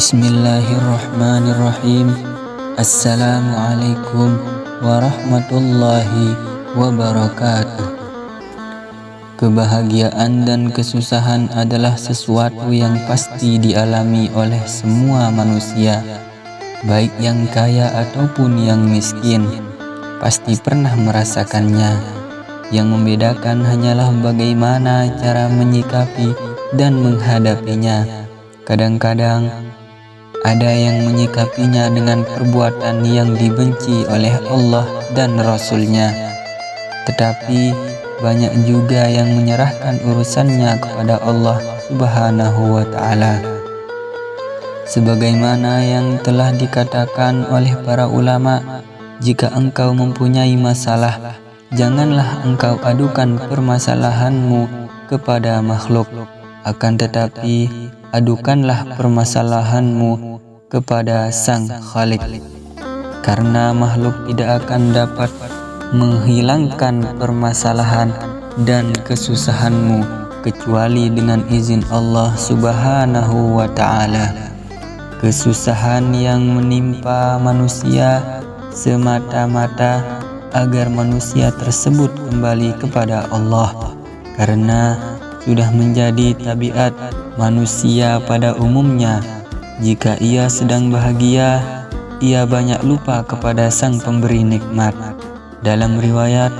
Bismillahirrahmanirrahim. Assalamualaikum warahmatullahi wabarakatuh. Kebahagiaan dan kesusahan adalah sesuatu yang pasti dialami oleh semua manusia Baik yang kaya ataupun yang miskin. Pasti pernah merasakannya. Yang membedakan hanyalah bagaimana cara menyikapi dan menghadapinya. Kadang-kadang ada yang menyikapinya dengan perbuatan yang dibenci oleh Allah dan Rasulnya. Tetapi banyak juga yang menyerahkan urusannya kepada Allah subhanahu wa ta'ala. Sebagaimana yang telah dikatakan oleh para ulama, jika engkau mempunyai masalah, janganlah engkau adukan permasalahanmu kepada makhluk. Akan tetapi, adukanlah permasalahanmu kepada Sang Khalik karena makhluk tidak akan dapat menghilangkan permasalahan dan kesusahanmu kecuali dengan izin Allah Subhanahu wa taala. Kesusahan yang menimpa manusia semata-mata agar manusia tersebut kembali kepada Allah karena sudah menjadi tabiat manusia pada umumnya. Jika ia sedang bahagia, ia banyak lupa kepada sang pemberi nikmat. Dalam riwayat,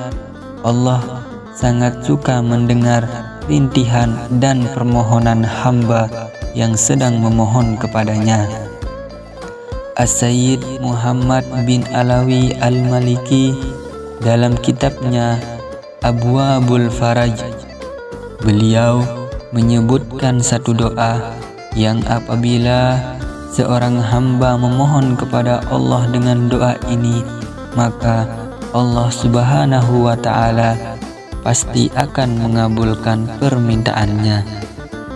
Allah sangat suka mendengar rintihan dan permohonan hamba yang sedang memohon kepadanya. As-Sayyid Muhammad bin Alawi Al-Maliki dalam kitabnya Abwabul Faraj Beliau menyebutkan satu doa yang apabila seorang hamba memohon kepada Allah dengan doa ini, maka Allah Subhanahu wa taala pasti akan mengabulkan permintaannya.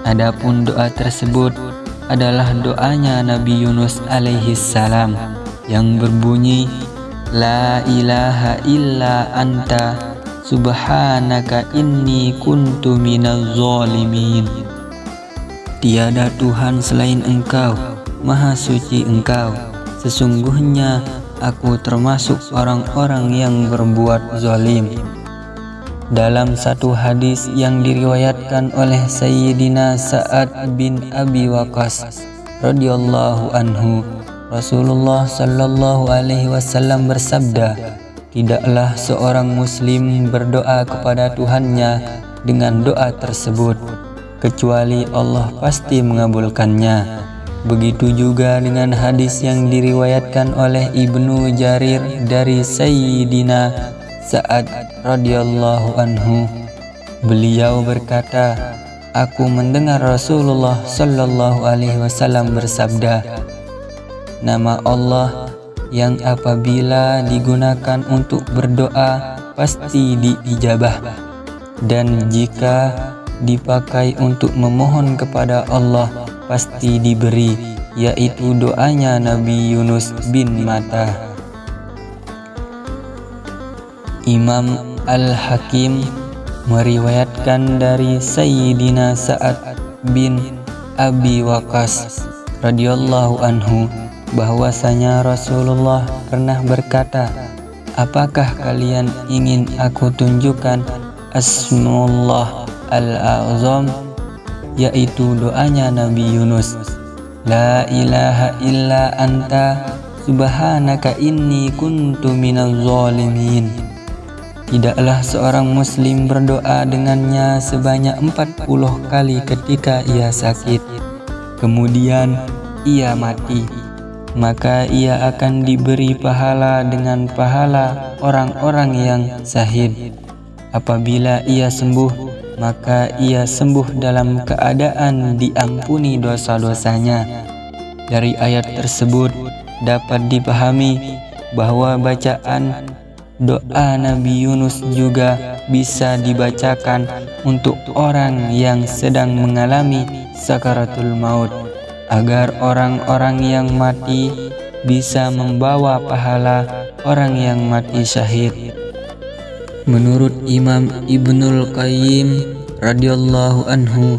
Adapun doa tersebut adalah doanya Nabi Yunus alaihi salam yang berbunyi La ilaha illa anta Subhanaka inni kuntu minaz zalimin. Tiada Tuhan selain engkau Maha suci engkau. Sesungguhnya aku termasuk orang-orang yang berbuat zalim. Dalam satu hadis yang diriwayatkan oleh Sayyidina Sa'ad bin Abi Waqas radhiyallahu anhu Rasulullah sallallahu alaihi wasallam bersabda Tidaklah seorang muslim berdoa kepada Tuhannya dengan doa tersebut kecuali Allah pasti mengabulkannya. Begitu juga dengan hadis yang diriwayatkan oleh Ibnu Jarir dari Sayyidina Sa'ad radhiyallahu anhu. Beliau berkata, Aku mendengar Rasulullah sallallahu alaihi wasallam bersabda, Nama Allah yang apabila digunakan untuk berdoa pasti diijabah dan jika dipakai untuk memohon kepada Allah pasti diberi yaitu doanya Nabi Yunus bin Mata. Imam Al-Hakim meriwayatkan dari Sayyidina Sa'ad bin Abi Waqas radhiyallahu anhu bahwasanya Rasulullah pernah berkata, Apakah kalian ingin aku tunjukkan Asmullah Al-Azam? Yaitu doanya Nabi Yunus La ilaha illa anta subhanaka inni kuntu minal zalimin. Tidaklah seorang muslim berdoa dengannya sebanyak 40 kali ketika ia sakit. Kemudian ia mati maka ia akan diberi pahala dengan pahala orang-orang yang sahid. Apabila ia sembuh, maka ia sembuh dalam keadaan diampuni dosa-dosanya. Dari ayat tersebut dapat dipahami bahwa bacaan doa Nabi Yunus juga bisa dibacakan untuk orang yang sedang mengalami sakaratul maut agar orang-orang yang mati bisa membawa pahala orang yang mati syahid. Menurut Imam Ibnul Qayyim radhiyallahu anhu,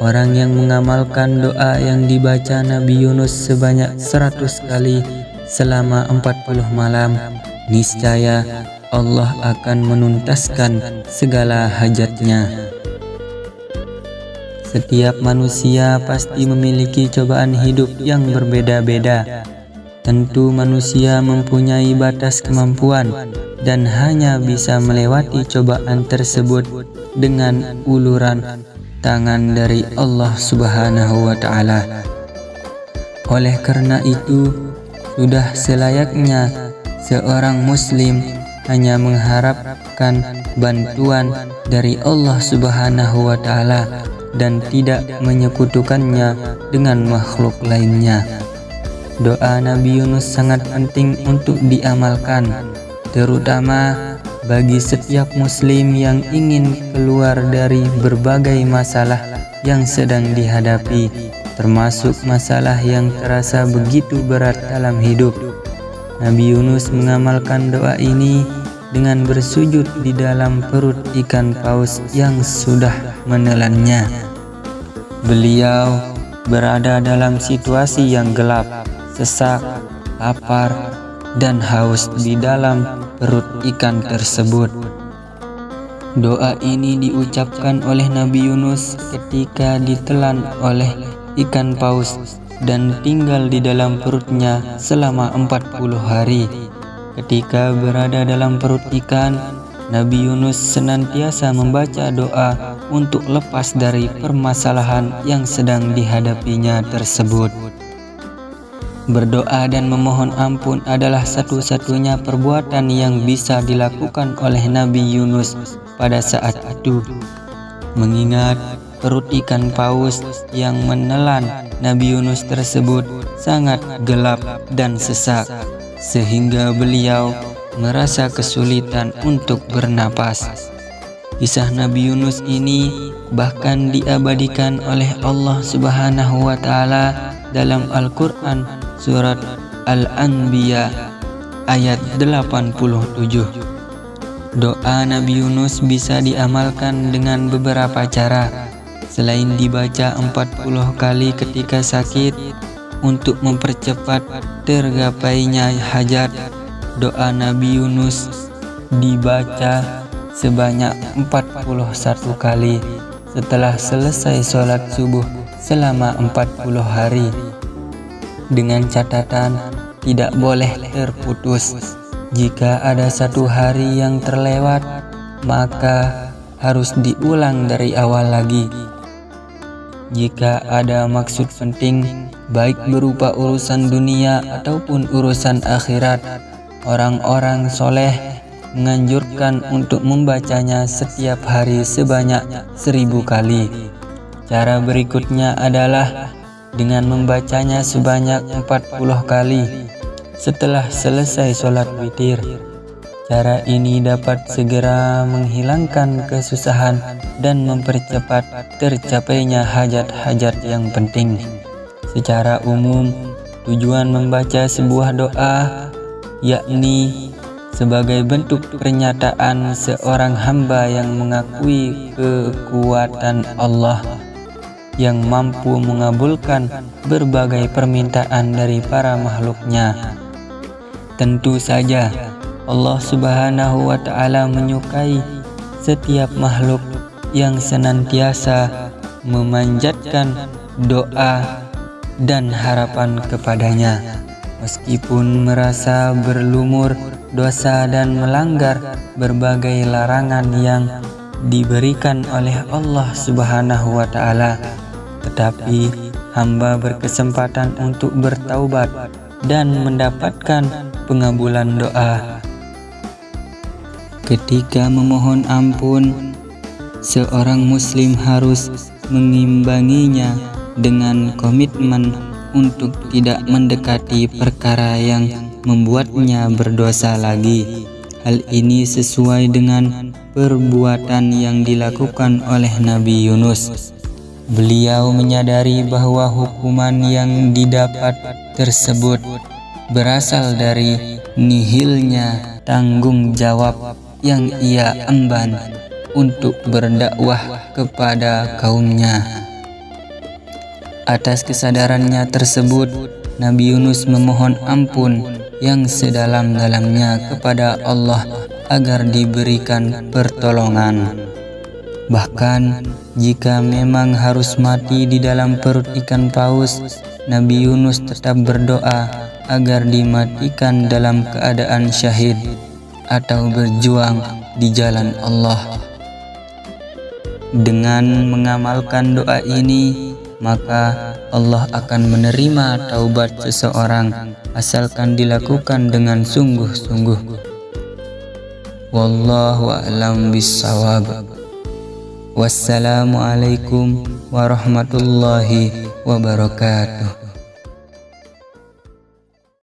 Orang yang mengamalkan doa yang dibaca Nabi Yunus sebanyak 100 kali selama 40 malam, niscaya Allah akan menuntaskan segala hajatnya. Setiap manusia pasti memiliki cobaan hidup yang berbeda-beda. Tentu manusia mempunyai batas kemampuan dan hanya bisa melewati cobaan tersebut dengan uluran tangan dari Allah Subhanahu wa taala. Oleh karena itu, sudah selayaknya seorang muslim hanya mengharapkan bantuan dari Allah Subhanahu wa taala dan tidak menyekutukannya dengan makhluk lainnya. Doa Nabi Yunus sangat penting untuk diamalkan, terutama bagi setiap muslim yang ingin keluar dari berbagai masalah yang sedang dihadapi termasuk masalah yang terasa begitu berat dalam hidup. Nabi Yunus mengamalkan doa ini dengan bersujud di dalam perut ikan paus yang sudah menelannya. Beliau berada dalam situasi yang gelap, sesak, lapar, dan haus di dalam perut ikan tersebut. Doa ini diucapkan oleh Nabi Yunus ketika ditelan oleh ikan paus dan tinggal di dalam perutnya selama 40 hari. Ketika berada dalam perut ikan, Nabi Yunus senantiasa membaca doa untuk lepas dari permasalahan yang sedang dihadapinya tersebut. Berdoa dan memohon ampun adalah satu-satunya perbuatan yang bisa dilakukan oleh Nabi Yunus pada saat itu. Mengingat perut ikan paus yang menelan Nabi Yunus tersebut sangat gelap dan sesak sehingga beliau merasa kesulitan untuk bernapas. Kisah Nabi Yunus ini bahkan diabadikan oleh Allah Subhanahu wa taala dalam Al-Qur'an surat Al-Anbiya ayat 87. Doa Nabi Yunus bisa diamalkan dengan beberapa cara Selain dibaca 40 kali ketika sakit untuk mempercepat tergapainya hajat, doa Nabi Yunus dibaca sebanyak 41 kali setelah selesai sholat subuh selama 40 hari. Dengan catatan tidak boleh terputus. Jika ada satu hari yang terlewat, maka harus diulang dari awal lagi. Jika ada maksud penting, baik berupa urusan dunia ataupun urusan akhirat, orang-orang soleh menganjurkan untuk membacanya setiap hari sebanyak seribu kali. Cara berikutnya adalah dengan membacanya sebanyak 40 kali setelah selesai sholat witir. Cara ini dapat segera menghilangkan kesusahan dan mempercepat tercapainya hajat-hajat yang penting. Secara umum, tujuan membaca sebuah doa yakni sebagai bentuk pernyataan seorang hamba yang mengakui kekuatan Allah yang mampu mengabulkan berbagai permintaan dari para makhluknya. Tentu saja, Allah Subhanahu wa Ta'ala menyukai setiap makhluk yang senantiasa memanjatkan doa dan harapan kepadanya, meskipun merasa berlumur dosa dan melanggar berbagai larangan yang diberikan oleh Allah Subhanahu wa Ta'ala. Tetapi hamba berkesempatan untuk bertaubat dan mendapatkan pengabulan doa Ketika memohon ampun, seorang Muslim harus mengimbanginya dengan komitmen untuk tidak mendekati perkara yang membuatnya berdosa lagi. Hal ini sesuai dengan perbuatan yang dilakukan oleh Nabi Yunus. Beliau menyadari bahwa hukuman yang didapat tersebut berasal dari nihilnya tanggung jawab yang ia emban untuk berdakwah kepada kaumnya. Atas kesadarannya tersebut, Nabi Yunus memohon ampun yang sedalam-dalamnya kepada Allah agar diberikan pertolongan. Bahkan, jika memang harus mati di dalam perut ikan paus, Nabi Yunus tetap berdoa agar dimatikan dalam keadaan syahid atau berjuang di jalan Allah. Dengan mengamalkan doa ini, maka Allah akan menerima taubat seseorang asalkan dilakukan dengan sungguh-sungguh. Wallahu a'lam bissawab. Wassalamualaikum warahmatullahi wabarakatuh.